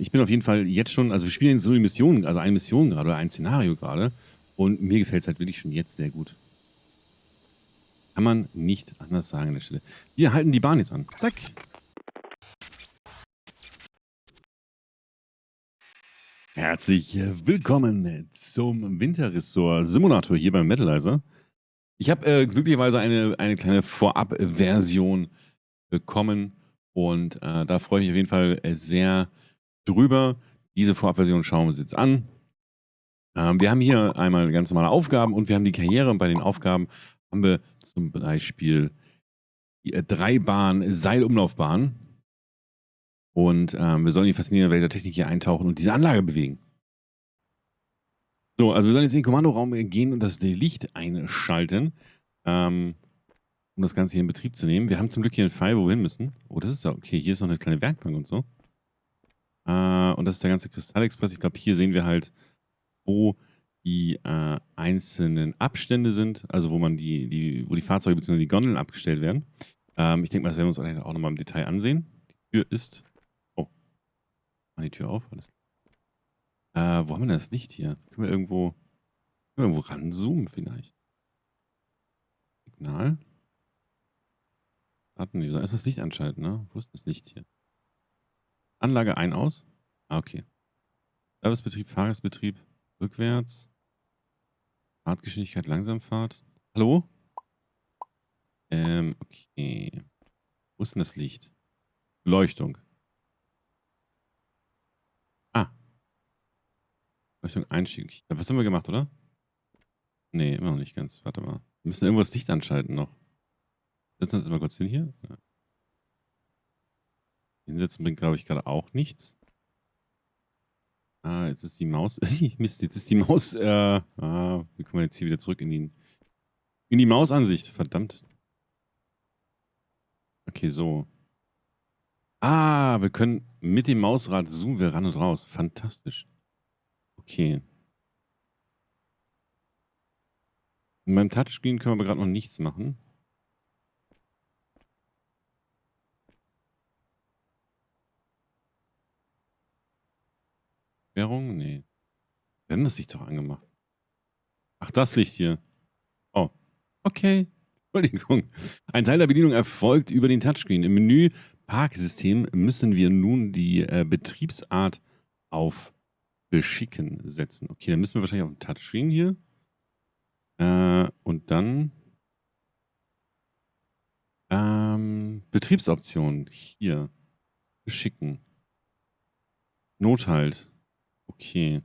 Ich bin auf jeden Fall jetzt schon, also wir spielen so eine Mission, also eine Mission gerade oder ein Szenario gerade. Und mir gefällt es halt wirklich schon jetzt sehr gut. Kann man nicht anders sagen an der Stelle. Wir halten die Bahn jetzt an. Zack. Herzlich willkommen zum Winterressort Simulator hier beim Metalizer. Ich habe äh, glücklicherweise eine, eine kleine Vorab-Version bekommen und äh, da freue ich mich auf jeden Fall sehr drüber. Diese Vorabversion schauen wir uns jetzt an. Ähm, wir haben hier einmal ganz normale Aufgaben und wir haben die Karriere. Und bei den Aufgaben haben wir zum Beispiel die äh, Dreibahn Seilumlaufbahn. Und ähm, wir sollen die faszinierende Welt der Technik hier eintauchen und diese Anlage bewegen. So, also wir sollen jetzt in den Kommandoraum gehen und das Licht einschalten. Ähm, um das Ganze hier in Betrieb zu nehmen. Wir haben zum Glück hier einen Pfeil, wo wir hin müssen. Oh, das ist ja okay. Hier ist noch eine kleine Werkbank und so. Äh, und das ist der ganze Kristallexpress. Ich glaube, hier sehen wir halt, wo die äh, einzelnen Abstände sind, also wo man die, die, wo die Fahrzeuge bzw. die Gondeln abgestellt werden. Ähm, ich denke mal, das werden wir uns auch nochmal im Detail ansehen. Die Tür ist. Oh. Mach die Tür auf. Alles. Äh, wo haben wir denn das Licht hier? Können wir irgendwo, können wir irgendwo ranzoomen vielleicht? Signal. Warten, wir sollen erst das Licht anschalten, ne? Wo ist das Licht hier? Anlage ein, aus? Ah, okay. Servicebetrieb, Fahrgastbetrieb, rückwärts. Fahrtgeschwindigkeit, Langsamfahrt. Hallo? Ähm, okay. Wo ist denn das Licht? Beleuchtung. Ah. Beleuchtung, Einstieg. Was haben wir gemacht, oder? Nee, immer noch nicht ganz. Warte mal. Wir müssen irgendwo das Licht anschalten noch. Setzen wir uns mal kurz hin hier. Hinsetzen bringt, glaube ich, gerade auch nichts. Ah, jetzt ist die Maus. Mist, jetzt ist die Maus. Äh, ah, wie kommen wir jetzt hier wieder zurück in die, in die Mausansicht? Verdammt. Okay, so. Ah, wir können mit dem Mausrad zoomen wir ran und raus. Fantastisch. Okay. In meinem Touchscreen können wir gerade noch nichts machen. Währung? Nee. Wir haben das Licht doch angemacht. Ach, das Licht hier. Oh. Okay. Entschuldigung. Ein Teil der Bedienung erfolgt über den Touchscreen. Im Menü Parksystem müssen wir nun die äh, Betriebsart auf Beschicken setzen. Okay, dann müssen wir wahrscheinlich auf den Touchscreen hier. Äh, und dann ähm, Betriebsoptionen hier. Beschicken. Nothalt. Okay.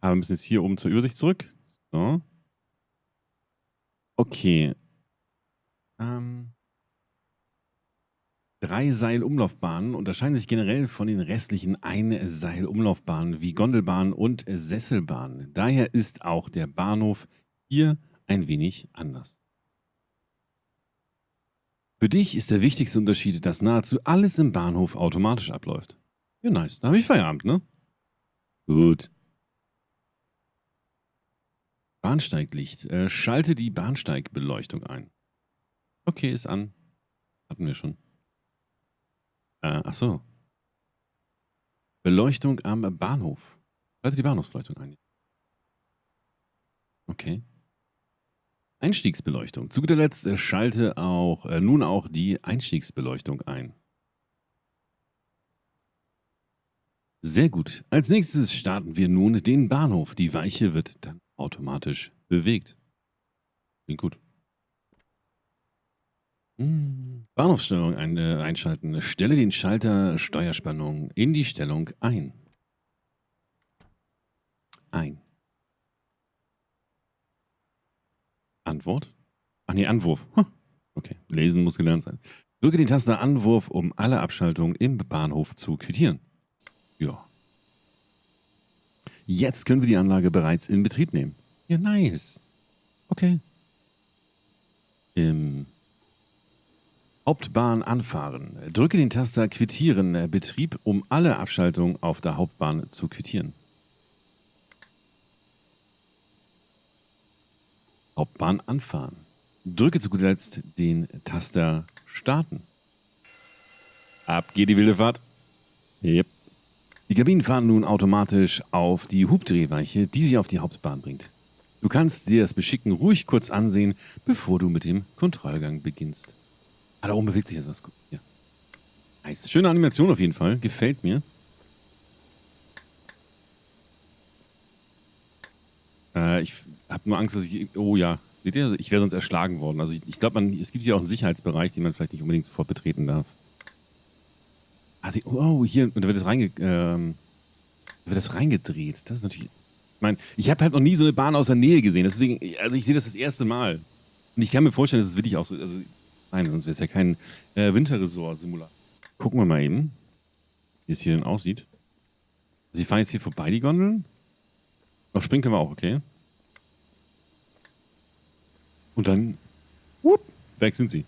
Aber wir müssen jetzt hier oben zur Übersicht zurück. So. Okay. Ähm. Drei Seilumlaufbahnen unterscheiden sich generell von den restlichen Einseilumlaufbahnen wie Gondelbahnen und Sesselbahnen. Daher ist auch der Bahnhof hier ein wenig anders. Für dich ist der wichtigste Unterschied, dass nahezu alles im Bahnhof automatisch abläuft. Ja, nice. Da habe ich Feierabend, ne? Gut. Bahnsteiglicht. Äh, schalte die Bahnsteigbeleuchtung ein. Okay, ist an. Hatten wir schon. Äh, ach so. Beleuchtung am Bahnhof. Schalte die Bahnhofsbeleuchtung ein. Okay. Einstiegsbeleuchtung. Zu guter Letzt äh, schalte auch äh, nun auch die Einstiegsbeleuchtung ein. Sehr gut. Als nächstes starten wir nun den Bahnhof. Die Weiche wird dann automatisch bewegt. Klingt gut. Hm. Bahnhofssteuerung ein, äh, einschalten. Stelle den Schalter Steuerspannung in die Stellung ein. Ein. Antwort? Ach nee, Anwurf. Okay, lesen muss gelernt sein. Drücke den Taster Anwurf, um alle Abschaltungen im Bahnhof zu quittieren. Ja. Jetzt können wir die Anlage bereits in Betrieb nehmen. Ja, nice. Okay. Im Hauptbahn anfahren. Drücke den Taster Quittieren Betrieb, um alle Abschaltungen auf der Hauptbahn zu quittieren. Hauptbahn anfahren. Drücke zu guter Letzt den Taster Starten. Ab geht die wilde Fahrt. Yep. Die Kabinen fahren nun automatisch auf die Hubdrehweiche, die sie auf die Hauptbahn bringt. Du kannst dir das Beschicken ruhig kurz ansehen, bevor du mit dem Kontrollgang beginnst. Ah, da oben bewegt sich jetzt was. Ja. Nice. Schöne Animation auf jeden Fall. Gefällt mir. Äh, ich habe nur Angst, dass ich... Oh ja, seht ihr? Ich wäre sonst erschlagen worden. Also ich, ich glaube, es gibt hier auch einen Sicherheitsbereich, den man vielleicht nicht unbedingt sofort betreten darf. Sie, oh, hier, und da wird das, reinge, ähm, wird das reingedreht. Das ist natürlich... Ich meine, ich habe halt noch nie so eine Bahn aus der Nähe gesehen. Deswegen, also ich sehe das das erste Mal. Und ich kann mir vorstellen, dass es wirklich auch so... Also, nein, sonst wäre es ja kein äh, Winterresort-Simulator. Gucken wir mal eben, wie es hier denn aussieht. Also, Sie fahren jetzt hier vorbei, die Gondeln? Noch springen können wir auch, okay. Und dann, whoop, weg sind sie.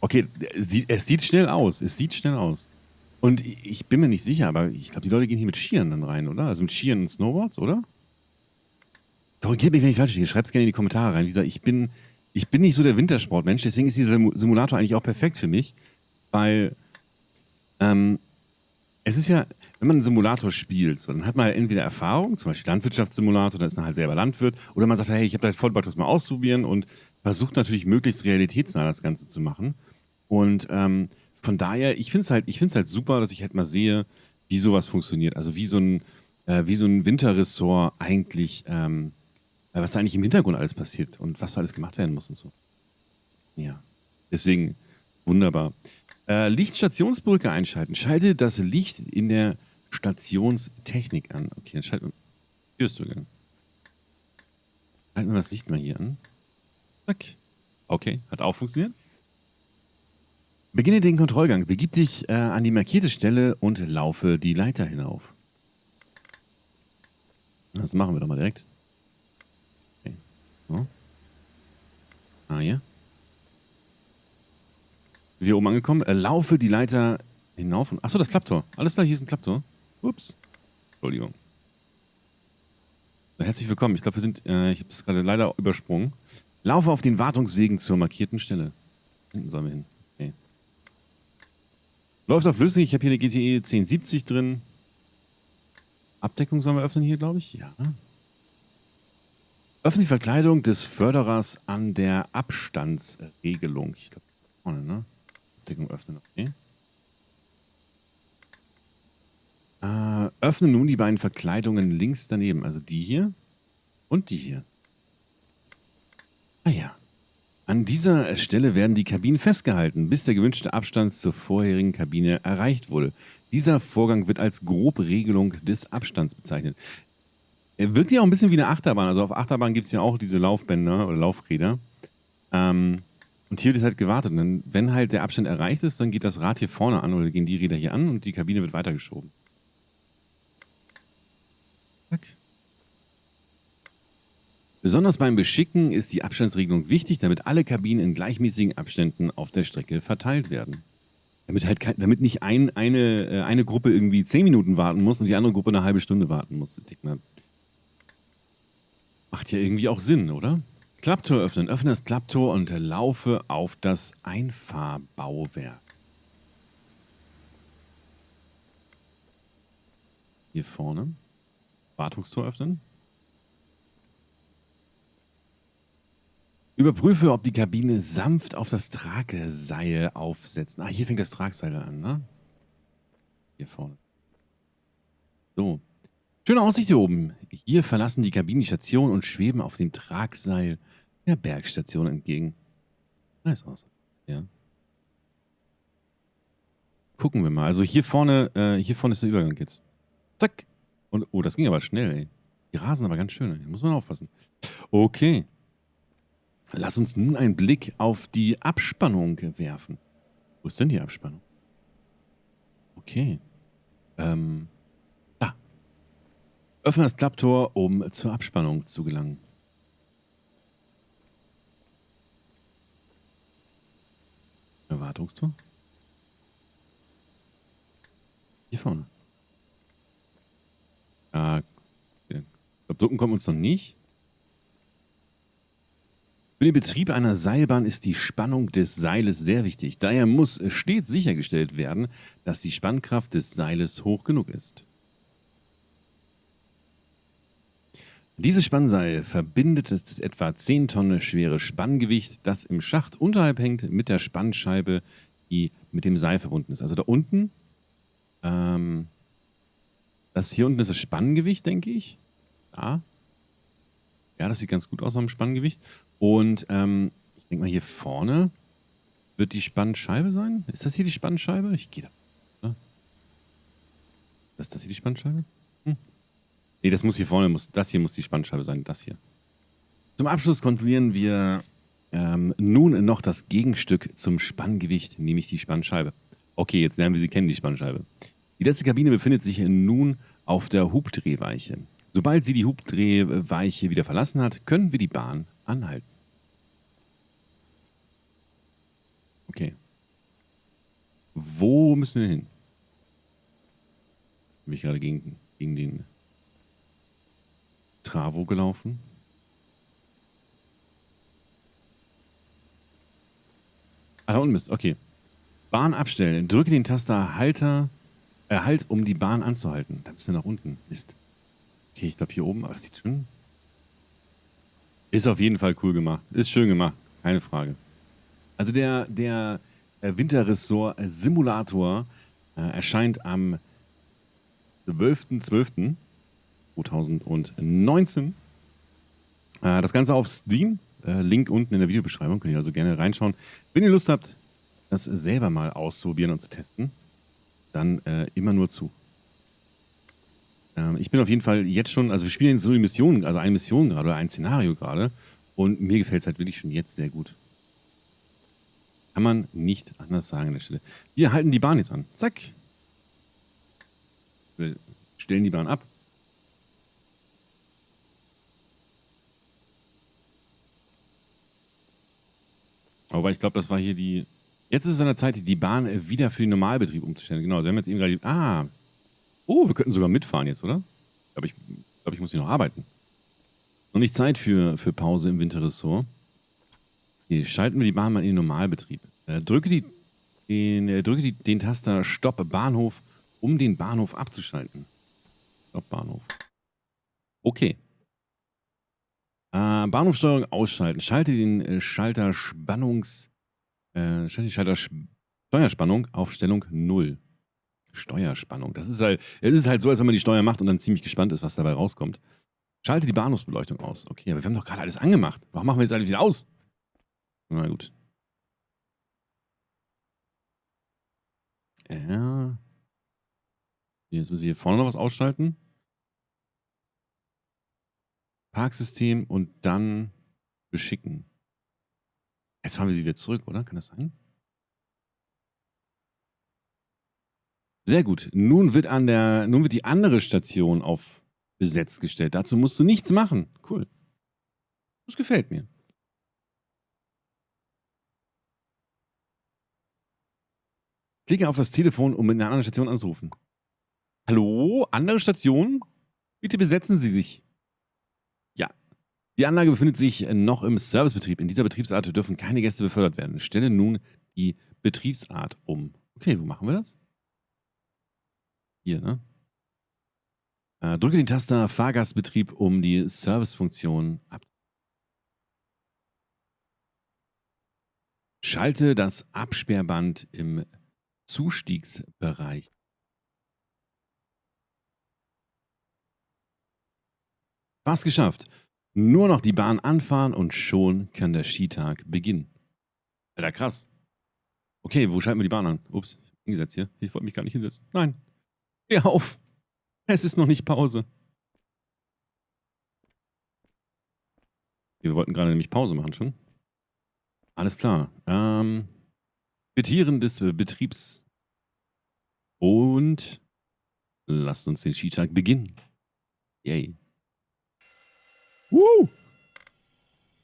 Okay, es sieht schnell aus. Es sieht schnell aus. Und ich bin mir nicht sicher, aber ich glaube, die Leute gehen hier mit Skiern dann rein, oder? Also mit Skiern und Snowboards, oder? Korrigiert mich, wenn ich falsch liege. Schreibt es gerne in die Kommentare rein. Wie gesagt, ich bin, ich bin nicht so der Wintersportmensch, deswegen ist dieser Simulator eigentlich auch perfekt für mich, weil ähm, es ist ja, wenn man einen Simulator spielt, so, dann hat man halt entweder Erfahrung, zum Beispiel Landwirtschaftssimulator, da ist man halt selber Landwirt, oder man sagt, hey, ich habe da voll Bock, das mal auszuprobieren und versucht natürlich möglichst realitätsnah das Ganze zu machen. Und ähm, von daher, ich finde es halt, halt super, dass ich halt mal sehe, wie sowas funktioniert. Also wie so ein, äh, wie so ein Winterressort eigentlich, ähm, äh, was da eigentlich im Hintergrund alles passiert und was da alles gemacht werden muss und so. Ja. Deswegen wunderbar. Äh, Lichtstationsbrücke einschalten. Schalte das Licht in der Stationstechnik an. Okay, dann schalten wir. Türzugang. Halten wir das Licht mal hier an. Zack. Okay, hat auch funktioniert. Beginne den Kontrollgang. Begib dich äh, an die markierte Stelle und laufe die Leiter hinauf. Das machen wir doch mal direkt. Okay. So. Ah, hier wir oben angekommen. Äh, laufe die Leiter hinauf. Achso, das Klapptor. Alles klar, hier ist ein Klapptor. Ups. Entschuldigung. Herzlich willkommen. Ich glaube, wir sind, äh, ich habe das gerade leider übersprungen. Laufe auf den Wartungswegen zur markierten Stelle. Hinten sollen wir hin. Okay. Läuft auf flüssig. Ich habe hier eine GTE 1070 drin. Abdeckung sollen wir öffnen hier, glaube ich. Ja. Öffne die Verkleidung des Förderers an der Abstandsregelung. Ich glaube, vorne, ne? Abdeckung öffnen. Okay. Äh, öffne nun die beiden Verkleidungen links daneben. Also die hier und die hier. Ah ja. An dieser Stelle werden die Kabinen festgehalten, bis der gewünschte Abstand zur vorherigen Kabine erreicht wurde. Dieser Vorgang wird als Grobregelung des Abstands bezeichnet. Er wirkt ja auch ein bisschen wie eine Achterbahn. Also auf Achterbahn gibt es ja auch diese Laufbänder oder Laufräder. Ähm, und hier wird halt gewartet. Und wenn halt der Abstand erreicht ist, dann geht das Rad hier vorne an oder gehen die Räder hier an und die Kabine wird weitergeschoben. Zack. Besonders beim Beschicken ist die Abstandsregelung wichtig, damit alle Kabinen in gleichmäßigen Abständen auf der Strecke verteilt werden. Damit halt damit nicht ein, eine, äh, eine Gruppe irgendwie zehn Minuten warten muss und die andere Gruppe eine halbe Stunde warten muss. Macht ja irgendwie auch Sinn, oder? Klapptor öffnen. Öffne das Klapptor und laufe auf das Einfahrbauwerk. Hier vorne. Wartungstor öffnen. Überprüfe, ob die Kabine sanft auf das Tragseil aufsetzt. Ah, hier fängt das Tragseil an, ne? Hier vorne. So. Schöne Aussicht hier oben. Hier verlassen die Kabinen die Station und schweben auf dem Tragseil der Bergstation entgegen. Nice aus. Ja. Gucken wir mal. Also hier vorne, äh, hier vorne ist der Übergang jetzt. Zack. Und, oh, das ging aber schnell, ey. Die rasen aber ganz schön. Hier muss man aufpassen. Okay. Lass uns nun einen Blick auf die Abspannung werfen. Wo ist denn die Abspannung? Okay. Ähm. Da. Öffne das Klapptor, um zur Abspannung zu gelangen. Erwartungstor? Hier vorne. Ja, ich glaube, drücken kommen wir uns noch nicht. Für den Betrieb einer Seilbahn ist die Spannung des Seiles sehr wichtig. Daher muss stets sichergestellt werden, dass die Spannkraft des Seiles hoch genug ist. Dieses Spannseil verbindet das etwa 10 Tonnen schwere Spanngewicht, das im Schacht unterhalb hängt, mit der Spannscheibe, die mit dem Seil verbunden ist. Also da unten, ähm, das hier unten ist das Spanngewicht, denke ich. Da. Ja, das sieht ganz gut aus am Spanngewicht. Und ähm, ich denke mal, hier vorne wird die Spannscheibe sein. Ist das hier die Spannscheibe? Ich gehe da. Ist das hier die Spannscheibe? Hm. Nee, das muss hier vorne, muss, das hier muss die Spannscheibe sein, das hier. Zum Abschluss kontrollieren wir ähm, nun noch das Gegenstück zum Spanngewicht, nämlich die Spannscheibe. Okay, jetzt lernen wir sie kennen, die Spannscheibe. Die letzte Kabine befindet sich nun auf der Hubdrehweiche. Sobald sie die Hubdrehweiche wieder verlassen hat, können wir die Bahn anhalten. Okay. Wo müssen wir hin? Bin ich gerade gegen, gegen den Travo gelaufen? Ah, da unten bist Okay. Bahn abstellen. Drücke den Taster Halter, äh, Halt, um die Bahn anzuhalten. Da müssen wir nach unten. Ist. Okay, ich glaube hier oben, das sieht schön. Ist auf jeden Fall cool gemacht. Ist schön gemacht. Keine Frage. Also der, der äh, Winterressort Simulator äh, erscheint am 12.12.2019. Äh, das Ganze auf Steam. Äh, Link unten in der Videobeschreibung. Könnt ihr also gerne reinschauen. Wenn ihr Lust habt, das selber mal auszuprobieren und zu testen, dann äh, immer nur zu. Ähm, ich bin auf jeden Fall jetzt schon, also wir spielen so eine Mission, also eine Mission gerade oder ein Szenario gerade und mir gefällt es halt wirklich schon jetzt sehr gut. Kann man nicht anders sagen an der Stelle. Wir halten die Bahn jetzt an. Zack. Wir stellen die Bahn ab. Aber ich glaube, das war hier die... Jetzt ist es an der Zeit, die Bahn wieder für den Normalbetrieb umzustellen. Genau, wir haben jetzt eben gerade... Ah, Oh, wir könnten sogar mitfahren jetzt, oder? Aber ich glaube, ich muss hier noch arbeiten. Noch nicht Zeit für, für Pause im Winterressort. Hier schalten wir die Bahn mal in den Normalbetrieb. Äh, drücke die, den, äh, drücke die, den Taster Stopp Bahnhof, um den Bahnhof abzuschalten. Stopp Bahnhof. Okay. Äh, Bahnhofsteuerung ausschalten. Schalte den äh, Schalter Spannungs... Äh, Schalter Steuerspannung auf Stellung 0. Steuerspannung. Das ist halt, es ist halt so, als wenn man die Steuer macht und dann ziemlich gespannt ist, was dabei rauskommt. Schalte die Bahnhofsbeleuchtung aus. Okay, aber wir haben doch gerade alles angemacht. Warum machen wir jetzt alles wieder aus? Na gut. Ja. Jetzt müssen wir hier vorne noch was ausschalten. Parksystem und dann beschicken. Jetzt fahren wir sie wieder zurück, oder? Kann das sein? Sehr gut. Nun wird, an der, nun wird die andere Station auf besetzt gestellt. Dazu musst du nichts machen. Cool. Das gefällt mir. Klicke auf das Telefon, um in einer anderen Station anzurufen. Hallo, andere Station? Bitte besetzen Sie sich. Ja. Die Anlage befindet sich noch im Servicebetrieb. In dieser Betriebsart dürfen keine Gäste befördert werden. Stelle nun die Betriebsart um. Okay, wo machen wir das? Hier, ne? Äh, drücke den Taster Fahrgastbetrieb, um die Servicefunktion ab. Schalte das Absperrband im Zustiegsbereich. Fast geschafft. Nur noch die Bahn anfahren und schon kann der Skitag beginnen. Alter, krass. Okay, wo schalten wir die Bahn an? Ups, hingesetzt hier. Ich wollte mich gar nicht hinsetzen. Nein. Geh auf. Es ist noch nicht Pause. Wir wollten gerade nämlich Pause machen schon. Alles klar. Ähm, Betieren des Betriebs. Und lasst uns den Skitag beginnen. Yay. Woo!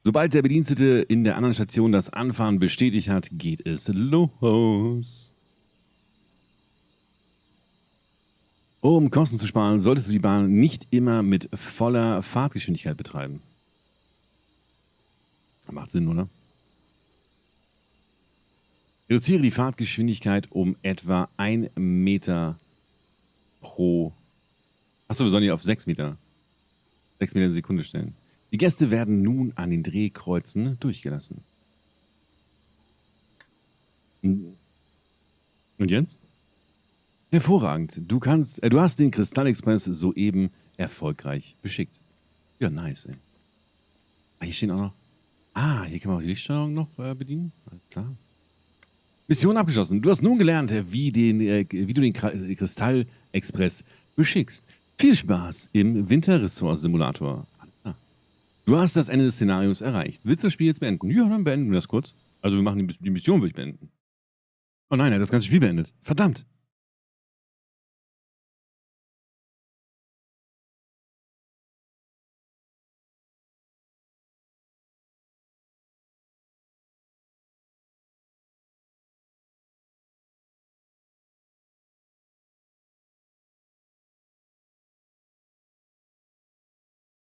Sobald der Bedienstete in der anderen Station das Anfahren bestätigt hat, geht es los. Um Kosten zu sparen, solltest du die Bahn nicht immer mit voller Fahrtgeschwindigkeit betreiben. Macht Sinn, oder? Reduziere die Fahrtgeschwindigkeit um etwa 1 Meter pro. Achso, wir sollen die auf 6 Meter. 6 Meter in Sekunde stellen. Die Gäste werden nun an den Drehkreuzen durchgelassen. Und Jens? Hervorragend. Du kannst, äh, du hast den Kristallexpress soeben erfolgreich beschickt. Ja, nice, ey. Ah, hier stehen auch noch. Ah, hier kann man auch die Lichtsteuerung noch äh, bedienen. Alles klar. Mission abgeschlossen. Du hast nun gelernt, wie, den, äh, wie du den Kristallexpress beschickst. Viel Spaß im Winterressort-Simulator. Du hast das Ende des Szenarios erreicht. Willst du das Spiel jetzt beenden? Ja, dann beenden wir das kurz. Also wir machen die, die Mission, würde ich beenden. Oh nein, er hat das ganze Spiel beendet. Verdammt.